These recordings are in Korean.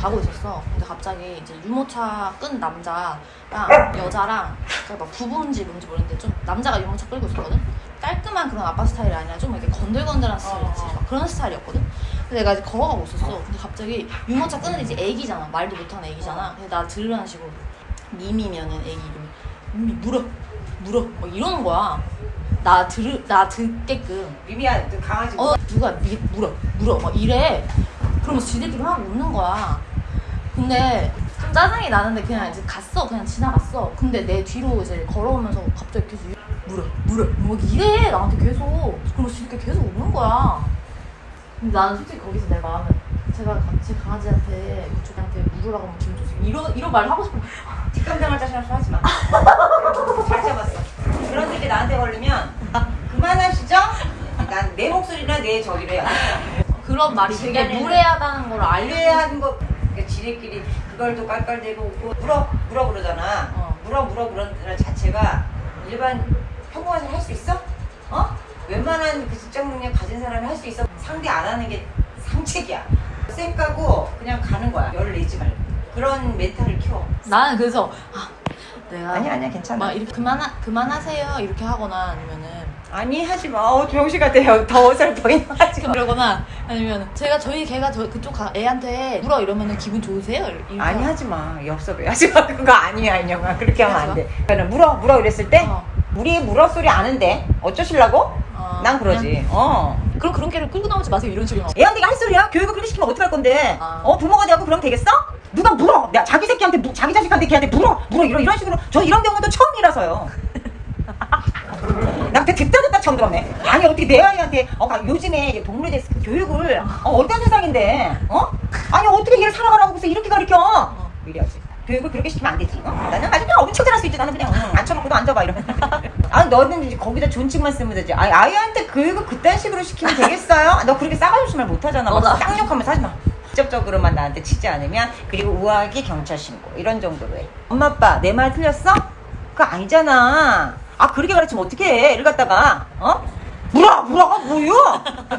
가고 있었어. 근데 갑자기 이제 유모차 끈 남자랑 여자랑 막 부부인지 뭔지 모르겠는데 좀 남자가 유모차 끌고 있었거든. 깔끔한 그런 아빠 스타일이 아니라 좀 이렇게 건들건들한 스타일 있지. 막 그런 스타일이었거든. 근데 내가 이제 걸어가고 있었어. 근데 갑자기 유모차 끄는 이제 애기잖아. 말도 못하는 애기잖아. 근데 나 들으라는 식으로 미미면은 애기 이름이 미미 물어 물어 막 이러는 거야. 나 들으 나 듣게끔 미미야 그 강아지 어 누가 미, 물어 물어 막 이래 그러면 지들끼리 막 웃는 거야 근데 좀 짜증이 나는데 그냥 이제 갔어 그냥 지나갔어 근데 내 뒤로 이제 걸어오면서 갑자기 계속 물어 물어 뭐 이래 나한테 계속 그러면 지들끼리 계속 웃는 거야 근데 나는 솔직히 거기서 내 마음은 제가 제 강아지한테 그쪽한테 물으라고 하면 기분 좋지 이런 이런 말 하고 싶어 뒷감당할 자신 없어 하지 마. 잘 잡았어. 그런 일이 나한테 걸리면 그만하시죠? 난 내 목소리나 내 저기래요. 그런 말이 되게 무례하다는 걸 알려줘 무례한 거 지네끼리 그걸 또 깔깔대고 웃고 물어 물어 그러잖아. 어. 물어 물어 그러는 자체가 일반 평범한 사람 할 수 있어? 어? 웬만한 그 직장 능력 가진 사람이 할 수 있어? 상대 안 하는 게 상책이야. 쌩 까고 그냥 가는 거야. 열을 내지 말고. 그런 멘탈을 키워. 나는 그래서 아 내가 아니야 아니야 괜찮아. 막 이렇게 그만하 그만하세요 이렇게 하거나 아니면은 아니 하지 마. 어, 병시 같아요. 더 어설퍼게 하지 마. 그러거나 아니면 제가 저희 걔가 저 그쪽 가- 애한테 물어 이러면은 기분 좋으세요? 이렇게 아니 하지 마. 엽섭해. 하지 마. 그거 아니야 인형아. 그렇게 하면 안 돼. 그러니까 물어 물어 이랬을 때 어. 우리 물어 소리 아는데 어쩌실라고? 어, 난 그러지. 어. 그럼 그런 개를 끌고 나오지 마세요 이런 식으로 애한테 할 소리야? 교육을 그렇게 시키면 어떡할 건데? 아. 어 부모가 되고 그럼 되겠어? 누가 물어? 내가 자기 새끼한테 무- 자기 자식한테 걔한테 물어 물어 이런 이런 식으로 저 이런 경우도 처음이라서요. 나 그때 듣다 듣다 처음 들었네. 아니 어떻게 내 아이한테 어 가- 요즘에 동물에 대해서 그 교육을 어, 어떤 세상인데 어? 아니 어떻게 얘를 살아가라고 해서 이렇게 가르쳐? 이래야지. 교육을 그렇게 시키면 안 되지. 어? 나는 아주 그냥 엄청 잘할 수 있지. 나는 그냥 응, 앉혀놓고도 앉아봐 이러면. 아 너는 이제 거기다 존칭만 쓰면 되지. 아니 아이한테 교육을 그딴 식으로 시키면 되겠어요? 너 그렇게 싸가지 말 못하잖아. 막 너다. 쌍욕하면서 하지 마. 직접적으로만 나한테 치지 않으면 그리고 우아하게 경찰 신고 이런 정도로 해. 엄마 아빠 내 말 틀렸어? 그거 아니잖아. 아 그렇게 가르치면 어떡해 애를 갖다가 어? 물어 물어가 뭐요?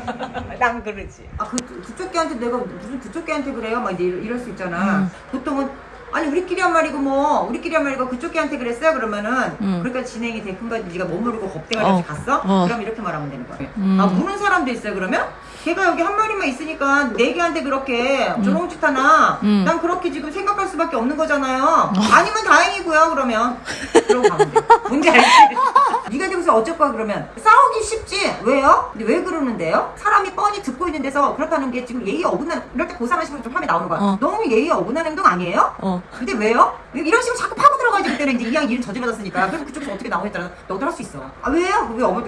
난 그러지. 아 그 그쪽 개한테 내가 무슨 그쪽 개한테 그래요? 막 이럴, 이럴 수 있잖아. 음. 보통은 아니 우리끼리 한 말이고 뭐 우리끼리 한 말이고 그쪽 개한테 그랬어요 그러면은 음. 그러니까 진행이 됐군가 네가 못 모르고 겁대가리 어. 갔어? 어. 그럼 이렇게 말하면 되는 거야. 음. 아 무는 사람도 있어요 그러면? 걔가 여기 한 마리만 있으니까 네 개한테 그렇게 저런 짓 하나 음. 난 그렇게 지금 생각할 수밖에 없는 거잖아요 아니면 다행이고요 그러면 그러고 가면 돼 뭔지 알지? 되고서 어쩔 거야 그러면 싸우기 쉽지 왜요? 근데 왜 그러는데요? 사람이 뻔히 듣고 있는 데서 그렇다는 게 지금 예의 어긋나는 이럴 때 고상한 식으로 좀 화면 나오는 거야 어. 너무 예의 어긋나는 행동 아니에요? 어. 근데 왜요? 이런 식으로 자꾸 파고 들어가야지 그때는 이제 이왕 일을 저질러졌으니까 그럼 그쪽에서 어떻게 나오겠다는 너도 할 수 있어 아 왜요? 왜 어머니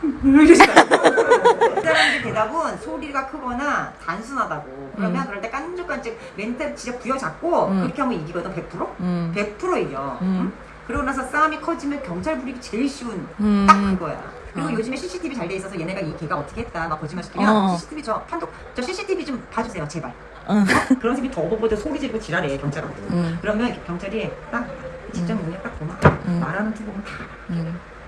이러시더라고 그 사람들 대답은 소리가 크거나 단순하다고 그러면 음. 그럴 때 깐죽깐죽 멘탈 진짜 부여잡고 음. 그렇게 하면 이기거든 100%? 음. 100% 이겨 음. 응? 그러고 나서 싸움이 커지면 경찰 부리기 제일 쉬운 음. 딱 그거야 그리고 어. 요즘에 CCTV 잘 돼 있어서 얘네가 이 걔가 어떻게 했다 막 거짓말 시키면 어. CCTV 저 판독 저 CCTV 좀 봐주세요 제발 응. 그런 새끼 더 보고도 소리 지르고 지랄해 경찰하고 음. 그러면 경찰이 딱 직장 능력 딱 보면 음. 말하는 투 보면 다 음.